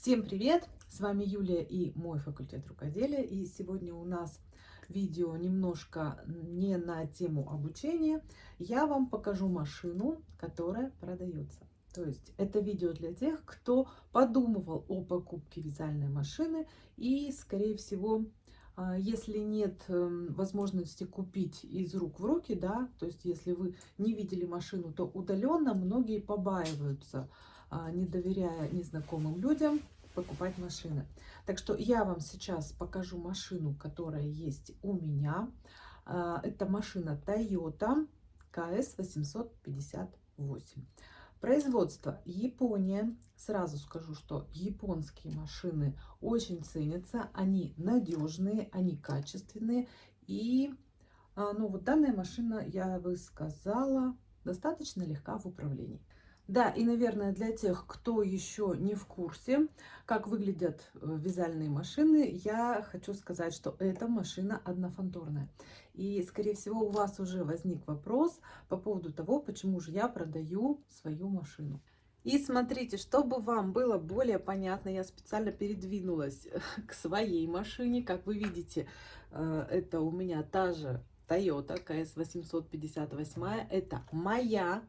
Всем привет! С вами Юлия и мой факультет рукоделия. И сегодня у нас видео немножко не на тему обучения. Я вам покажу машину, которая продается. То есть это видео для тех, кто подумывал о покупке вязальной машины и, скорее всего, а, если нет эм, возможности купить из рук в руки, да, то есть если вы не видели машину, то удаленно многие побаиваются не доверяя незнакомым людям, покупать машины. Так что я вам сейчас покажу машину, которая есть у меня. А, это машина Toyota KS 858. Производство Япония. Сразу скажу, что японские машины очень ценятся. Они надежные, они качественные. И а, ну, вот данная машина, я бы сказала, достаточно легка в управлении. Да, и, наверное, для тех, кто еще не в курсе, как выглядят э, вязальные машины, я хочу сказать, что эта машина однофантурная. И, скорее всего, у вас уже возник вопрос по поводу того, почему же я продаю свою машину. И смотрите, чтобы вам было более понятно, я специально передвинулась к своей машине. Как вы видите, э, это у меня та же Toyota KS 858. Это моя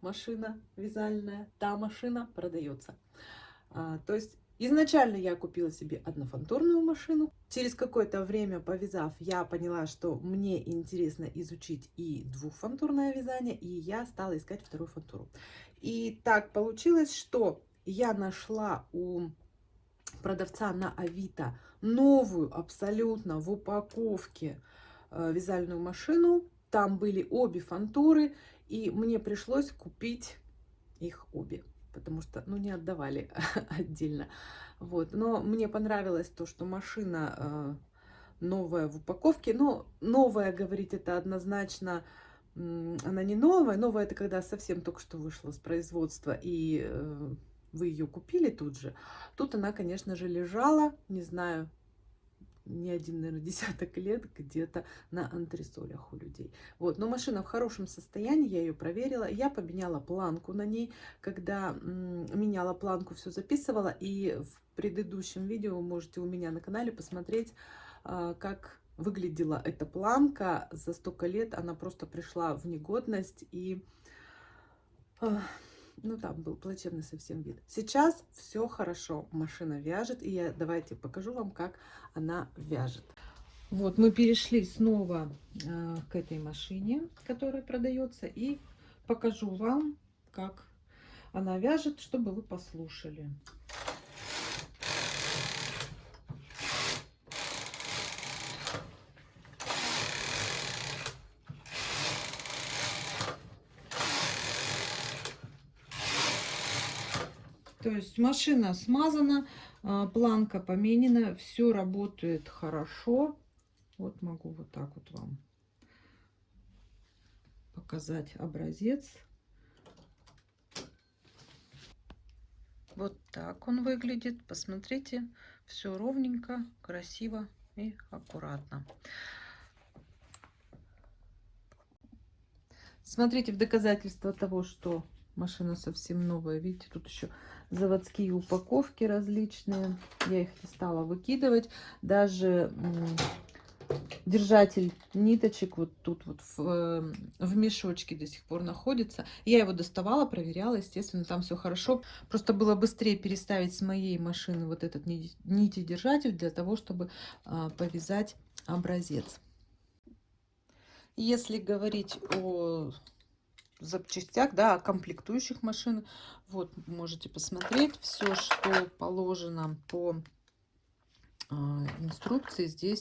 машина вязальная, та машина продается. А, то есть изначально я купила себе однофантурную машину. Через какое-то время повязав, я поняла, что мне интересно изучить и двухфантурное вязание, и я стала искать вторую фантуру. И так получилось, что я нашла у продавца на Авито новую абсолютно в упаковке э, вязальную машину. Там были обе фантуры, и мне пришлось купить их обе, потому что, ну, не отдавали отдельно. Вот, но мне понравилось то, что машина э, новая в упаковке. Но новая, говорить, это однозначно, она не новая. Новая это когда совсем только что вышла с производства, и э, вы ее купили тут же. Тут она, конечно же, лежала, не знаю, не один, наверное, десяток лет где-то на антресолях у людей. Вот, но машина в хорошем состоянии, я ее проверила. Я поменяла планку на ней. Когда меняла планку, все записывала. И в предыдущем видео можете у меня на канале посмотреть, а, как выглядела эта планка. За столько лет она просто пришла в негодность и ну там был плачевный совсем вид. Сейчас все хорошо, машина вяжет, и я давайте покажу вам, как она вяжет. Вот мы перешли снова э, к этой машине, которая продается, и покажу вам, как она вяжет, чтобы вы послушали. То есть машина смазана, а, планка поменена, все работает хорошо. Вот могу вот так вот вам показать образец. Вот так он выглядит. Посмотрите, все ровненько, красиво и аккуратно. Смотрите, в доказательство того, что машина совсем новая. Видите, тут еще заводские упаковки различные. Я их не стала выкидывать. Даже держатель ниточек вот тут вот в, э, в мешочке до сих пор находится. Я его доставала, проверяла, естественно, там все хорошо. Просто было быстрее переставить с моей машины вот этот нити держатель для того, чтобы а, повязать образец. Если говорить о запчастях, да, о комплектующих машин. Вот, можете посмотреть все, что положено по э, инструкции. Здесь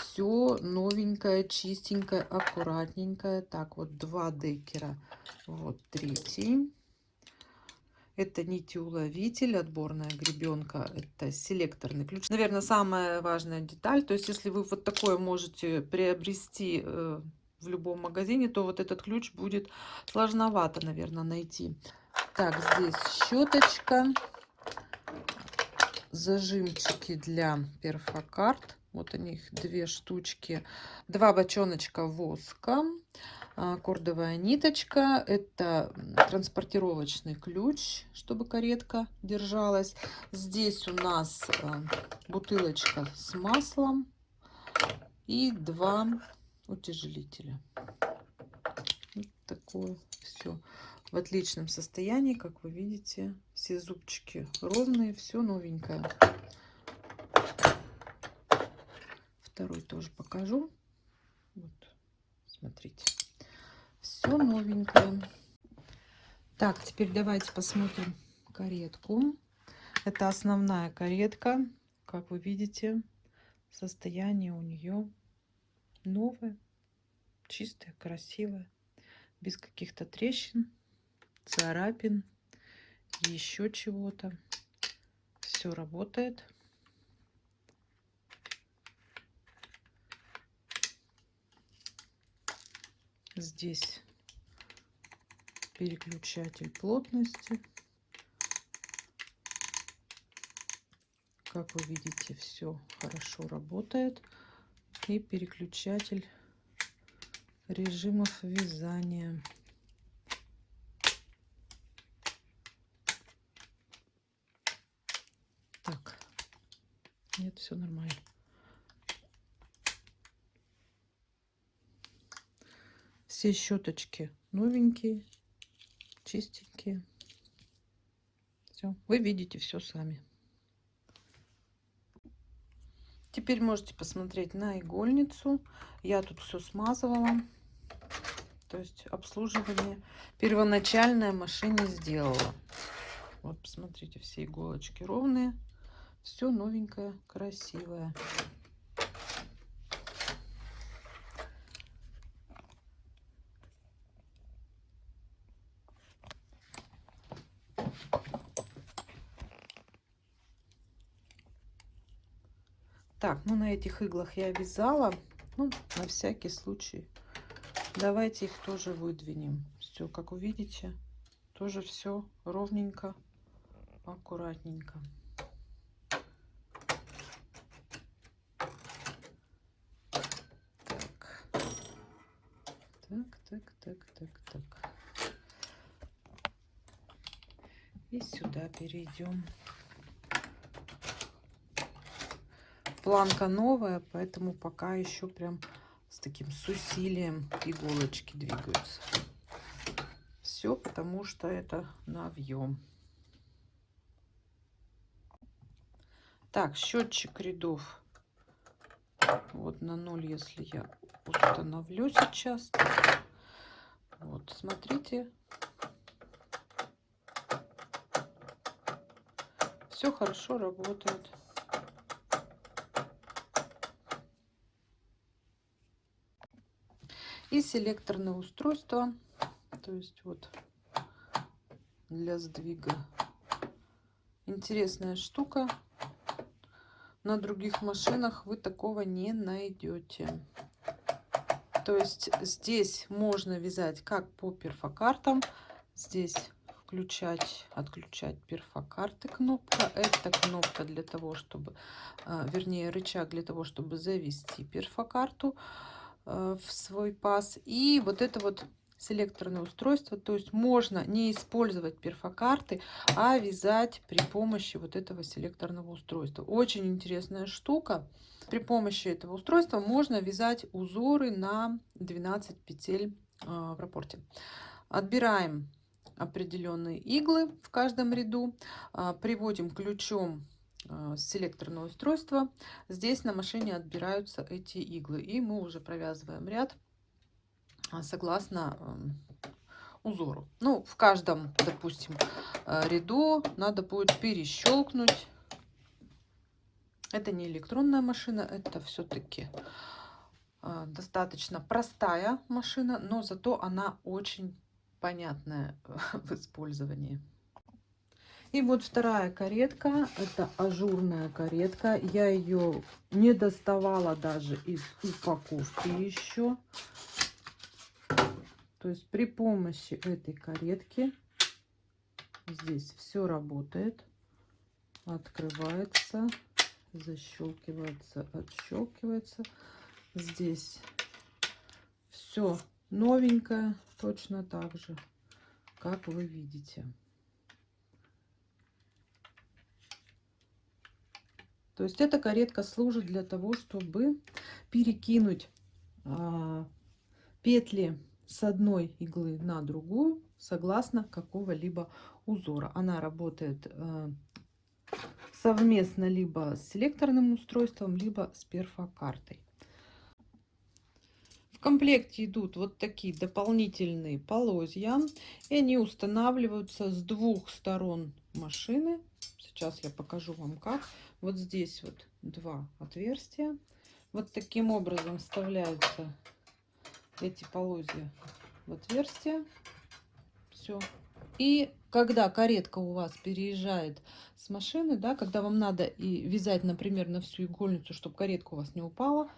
все новенькое, чистенькое, аккуратненькое. Так, вот два декера. Вот третий. Это нитеуловитель, отборная гребенка, это селекторный ключ. Наверное, самая важная деталь. То есть, если вы вот такое можете приобрести э, в любом магазине, то вот этот ключ будет сложновато, наверное, найти. Так, здесь щеточка, зажимчики для перфокарт. Вот у них две штучки, два бочоночка воска, а, кордовая ниточка. Это транспортировочный ключ, чтобы каретка держалась. Здесь у нас а, бутылочка с маслом и два утяжелителя. Вот такое все в отличном состоянии, как вы видите. Все зубчики ровные, все новенькое. Второй тоже покажу. Вот, смотрите. Все новенькое. Так, теперь давайте посмотрим каретку. Это основная каретка. Как вы видите, состояние у нее новое, чистое, красивое, без каких-то трещин, царапин, еще чего-то. Все работает. Здесь переключатель плотности. Как вы видите, все хорошо работает. И переключатель режимов вязания. Так, нет, все нормально. Все щеточки новенькие, чистенькие. Все, вы видите все сами. Теперь можете посмотреть на игольницу. Я тут все смазывала. То есть обслуживание первоначальная машине сделала. Вот, посмотрите, все иголочки ровные. Все новенькое, красивое. Так, ну на этих иглах я вязала. Ну, на всякий случай. Давайте их тоже выдвинем. Все, как увидите, тоже все ровненько, аккуратненько. Так. Так, так, так, так, так. И сюда перейдем. Планка новая, поэтому пока еще прям с таким с усилием иголочки двигаются. Все потому что это навьем. Так, счетчик рядов. Вот на ноль, если я установлю сейчас. Вот, смотрите. Все хорошо работает. И селекторное устройство то есть вот для сдвига. Интересная штука. На других машинах вы такого не найдете. То есть здесь можно вязать как по перфокартам. Здесь включать отключать перфокарты кнопка. Это кнопка для того чтобы а, вернее рычаг для того чтобы завести перфокарту. Э, в свой паз. И вот это вот селекторное устройство. То есть можно не использовать перфокарты, а вязать при помощи вот этого селекторного устройства. Очень интересная штука. При помощи этого устройства можно вязать узоры на 12 петель э, в рапорте. Отбираем определенные иглы в каждом ряду, э, приводим ключом а, селекторное устройство. Здесь на машине отбираются эти иглы. И мы уже провязываем ряд а, согласно узору. Ну, в каждом, допустим, а, ряду надо будет перещелкнуть. Это не электронная машина, это все-таки достаточно простая машина, но зато она очень понятная в использовании. И вот вторая каретка. Это ажурная каретка. Я ее не доставала даже из упаковки еще. То есть при помощи этой каретки здесь все работает. Открывается, защелкивается, отщелкивается. Здесь все новенькая, точно так же, как вы видите. То есть эта каретка служит для того, чтобы перекинуть а, петли с одной иглы на другую согласно какого-либо узора. Она работает а, совместно либо с селекторным устройством, либо с перфокартой. В комплекте идут вот такие дополнительные полозья. И они устанавливаются с двух сторон машины. Сейчас я покажу вам как. Вот здесь вот два отверстия. Вот таким образом вставляются эти полозья в отверстие. Все. И когда каретка у вас переезжает с машины, да, когда вам надо и вязать, например, на всю игольницу, чтобы каретка у вас не упала,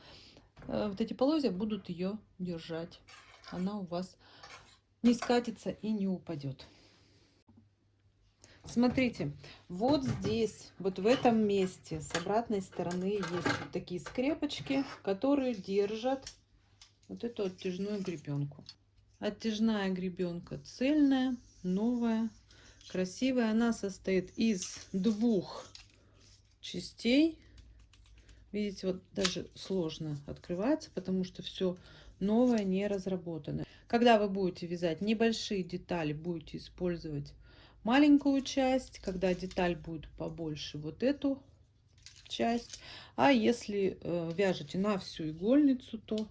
э, вот эти полозья будут ее держать. Она у вас не скатится и не упадет. Смотрите, вот здесь, вот в этом месте, с обратной стороны есть вот такие скрепочки, которые держат вот эту оттяжную гребенку. Оттяжная гребенка цельная, новая, красивая. Она состоит из двух частей. Видите, вот даже сложно открывается, потому что все новое, не разработанное. Когда вы будете вязать небольшие детали, будете использовать маленькую часть. Когда деталь будет побольше, вот эту часть. А если э, вяжете на всю игольницу, то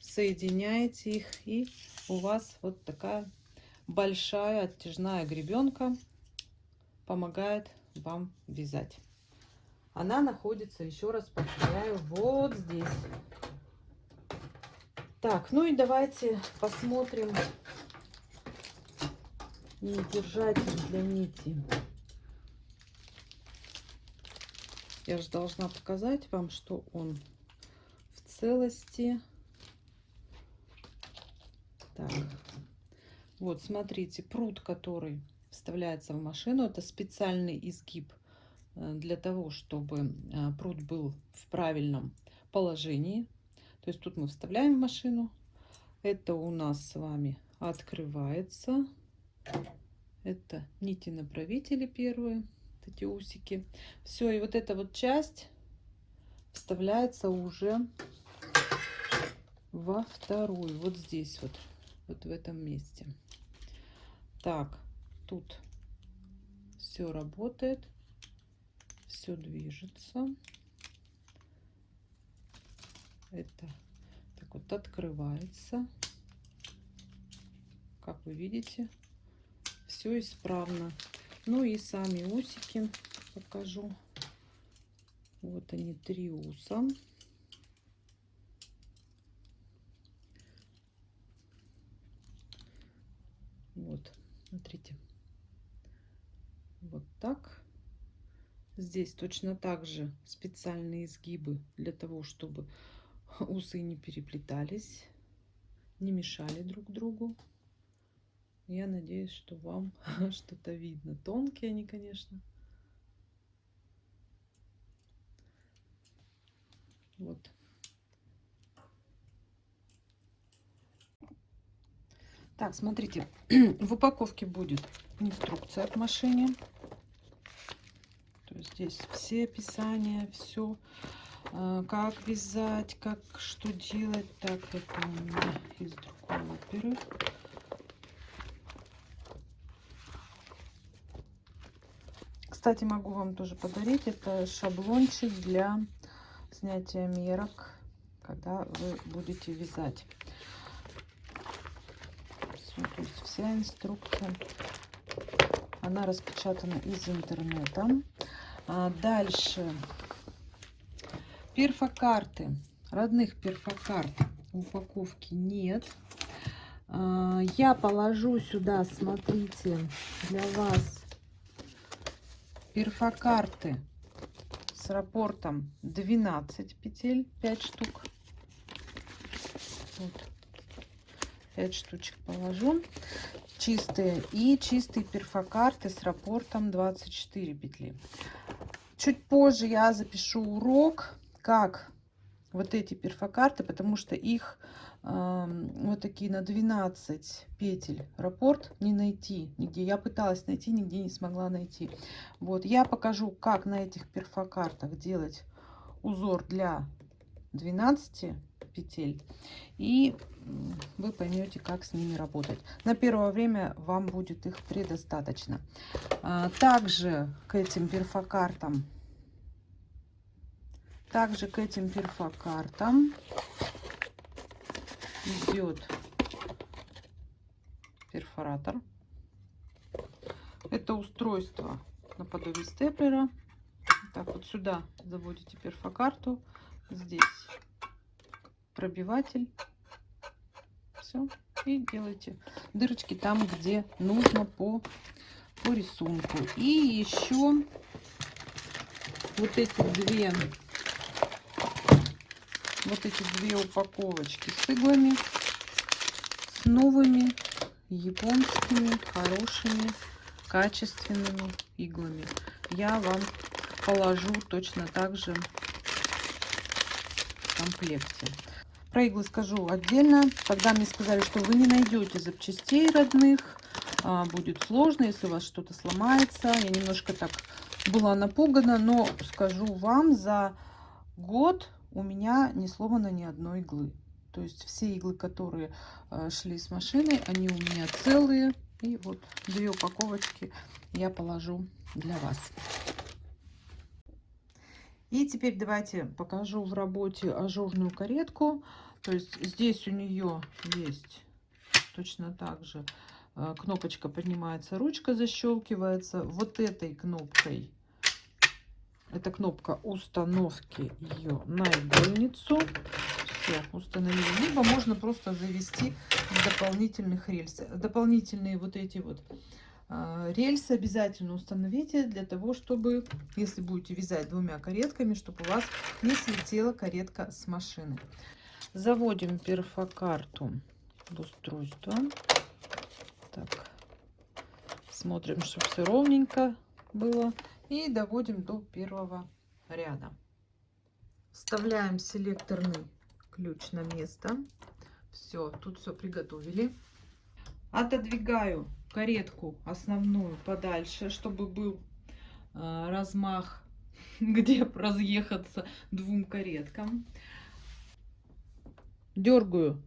соединяете их и у вас вот такая большая оттяжная гребенка помогает вам вязать. Она находится, еще раз повторяю, вот здесь. Так, ну и давайте посмотрим и держатель для нити. Я же должна показать вам, что он в целости. Так. Вот, смотрите, пруд, который вставляется в машину, это специальный изгиб э, для того, чтобы э, пруд был в правильном положении. То есть тут мы вставляем в машину. Это у нас с вами открывается. Это нити направители первые, эти усики. Все, и вот эта вот часть вставляется уже во вторую. Вот здесь вот, вот в этом месте. Так, тут все работает, все движется. Это так вот открывается. Как вы видите, все исправно. Ну и сами усики покажу. Вот они, три уса. Вот, смотрите. Вот так. Здесь точно так же специальные изгибы для того, чтобы усы не переплетались, не мешали друг другу. Я надеюсь, что вам что-то видно. Тонкие они, конечно. Вот. Так, смотрите, в упаковке будет инструкция к машине. То есть здесь все описания, все, э, как вязать, как что делать. Так, это у меня из другой оперы. Кстати, могу вам тоже подарить. Это шаблончик для снятия мерок, когда вы будете вязать. Все, то есть вся инструкция, она распечатана из интернета. А дальше перфокарты. Родных перфокарт в упаковке нет. А, я положу сюда, смотрите, для вас перфокарты с раппортом 12 петель 5 штук. Вот. 5 штучек положу. Чистые. И чистые перфокарты с раппортом 24 петли. Чуть позже я запишу урок как вот эти перфокарты потому что их вот такие на 12 петель раппорт не найти нигде. Я пыталась найти, нигде не смогла найти. Вот, я покажу, как на этих перфокартах делать узор для 12 петель. И вы поймете, как с ними работать. На первое время вам будет их предостаточно. А, также к этим перфокартам также к этим перфокартам идет перфоратор. Это устройство наподобие степлера. Так вот сюда заводите перфокарту. Здесь пробиватель. Все. И делаете дырочки там, где нужно по, по рисунку. И еще вот эти две вот эти две упаковочки с иглами, с новыми японскими хорошими качественными иглами. Я вам положу точно так же в комплекте. Про иглы скажу отдельно. Когда мне сказали, что вы не найдете запчастей родных, а, будет сложно, если у вас что-то сломается. Я немножко так была напугана, но скажу вам, за год у меня не сломано ни одной иглы. То есть все иглы, которые э, шли с машиной, они у меня целые. И вот две упаковочки я положу для вас. И теперь давайте покажу в работе ажурную каретку. То есть здесь у нее есть точно так же э, кнопочка поднимается, ручка защелкивается. Вот этой кнопкой это кнопка установки ее на игольницу. Все, установили. Либо можно просто завести дополнительных рельс. Дополнительные вот эти вот э, рельсы обязательно установите для того, чтобы, если будете вязать двумя каретками, чтобы у вас не слетела каретка с машины. Заводим перфокарту в устройство. Так, смотрим, чтобы все ровненько было и доводим до первого ряда. Вставляем селекторный ключ на место. Все, тут все приготовили. Отодвигаю каретку основную подальше, чтобы был э, размах, где разъехаться двум кареткам. Дергаю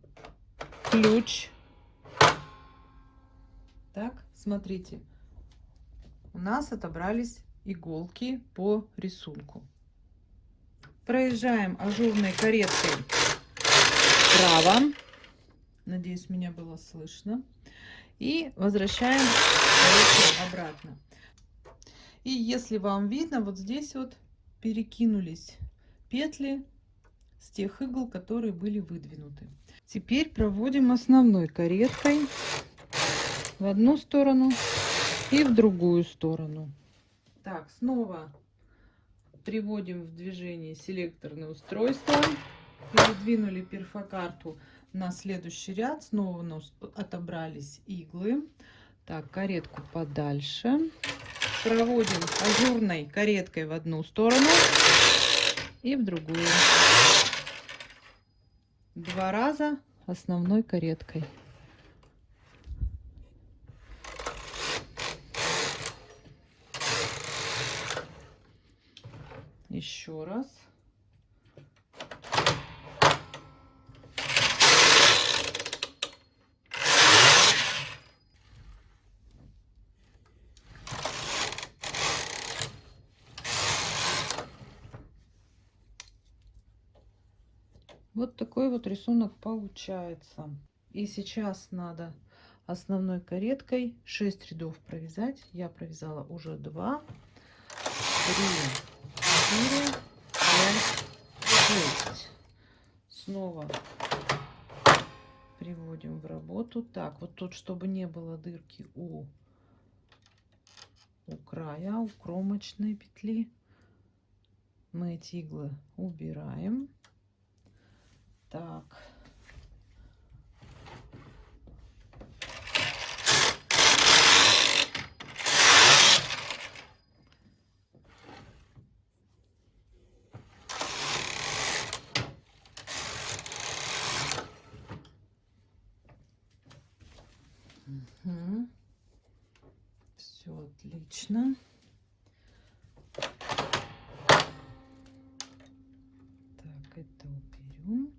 ключ. Так, смотрите, у нас отобрались иголки по рисунку. Проезжаем ажурной кареткой вправо. Надеюсь, меня было слышно. И возвращаем обратно. И если вам видно, вот здесь вот перекинулись петли с тех игл, которые были выдвинуты. Теперь проводим основной кареткой в одну сторону и в другую сторону. Так, снова приводим в движение селекторное устройство. Передвинули перфокарту на следующий ряд. Снова у нас отобрались иглы. Так, каретку подальше. Проводим ажурной кареткой в одну сторону и в другую. Два раза основной кареткой. Еще раз. Вот такой вот рисунок получается. И сейчас надо основной кареткой 6 рядов провязать. Я провязала уже 2, 3, 4, 5, 6. Снова приводим в работу. Так, вот тут, чтобы не было дырки у, у края, у кромочной петли, мы эти иглы убираем. Так. Все отлично. Так, это уберем.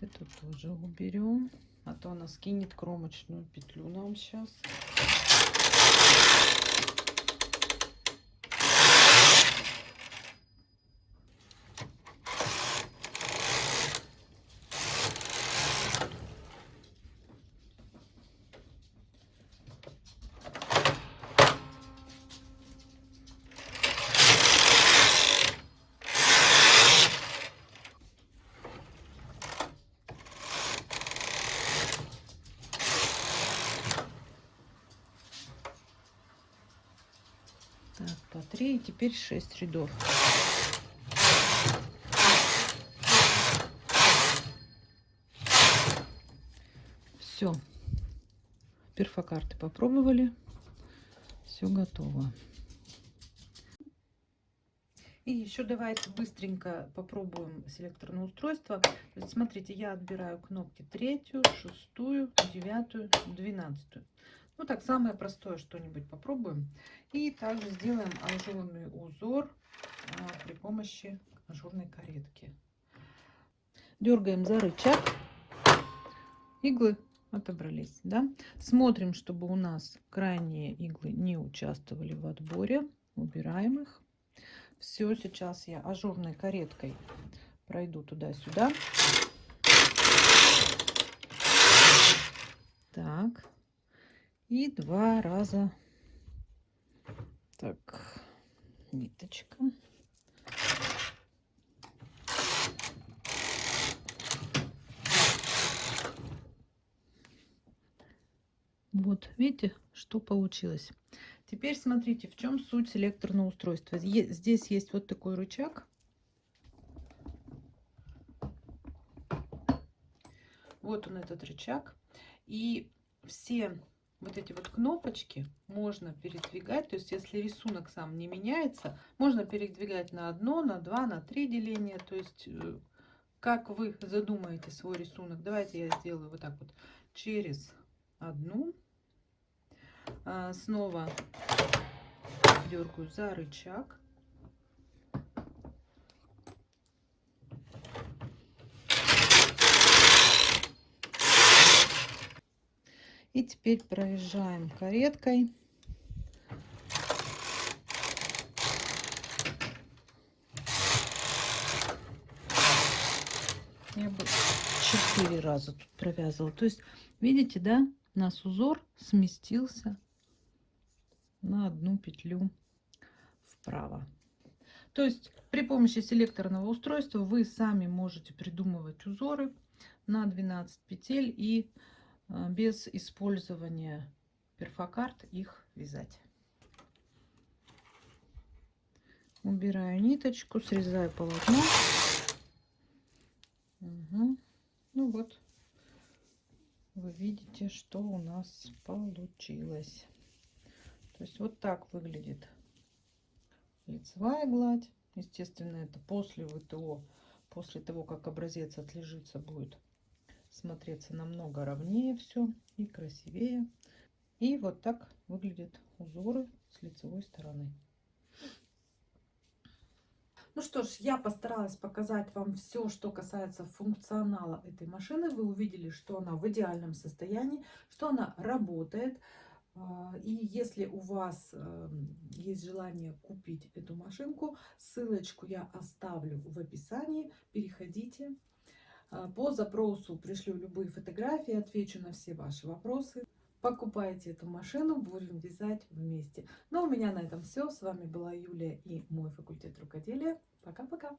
Это тоже уберем. А то она скинет кромочную петлю нам сейчас по 3 и теперь 6 рядов. Все. Перфокарты попробовали. Все готово. И еще давайте быстренько попробуем селекторное устройство. Смотрите, я отбираю кнопки третью, шестую, девятую, двенадцатую. Ну так, самое простое что-нибудь попробуем. И также сделаем ажурный узор а, при помощи ажурной каретки. Дергаем за рычаг. Иглы отобрались, да? Смотрим, чтобы у нас крайние иглы не участвовали в отборе. Убираем их. Все, сейчас я ажурной кареткой пройду туда-сюда. Так. И два раза. Так, ниточка. Вот, видите, что получилось. Теперь смотрите, в чем суть селекторного устройства. Здесь есть вот такой рычаг. Вот он, этот рычаг. И все вот эти вот кнопочки можно передвигать. То есть, если рисунок сам не меняется, можно передвигать на одно, на два, на три деления. То есть, э, как вы задумаете свой рисунок. Давайте я сделаю вот так вот через одну. А, снова дергаю за рычаг. И теперь проезжаем кареткой. Я бы четыре раза тут провязывала. То есть, видите, да, у нас узор сместился на одну петлю вправо. То есть при помощи селекторного устройства вы сами можете придумывать узоры на 12 петель и без использования перфокарт их вязать. Убираю ниточку, срезаю полотно. Угу. Ну вот, вы видите, что у нас получилось. То есть вот так выглядит лицевая гладь. Естественно, это после ВТО, после того, как образец отлежится, будет смотреться намного ровнее все и красивее. И вот так выглядят узоры с лицевой стороны. Ну что ж, я постаралась показать вам все, что касается функционала этой машины. Вы увидели, что она в идеальном состоянии, что она работает. А, и если у вас эм, есть желание купить эту машинку, ссылочку я оставлю в описании. Переходите, по запросу пришлю любые фотографии, отвечу на все ваши вопросы. Покупайте эту машину, будем вязать вместе. Ну, у меня на этом все. С вами была Юлия и мой факультет рукоделия. Пока-пока!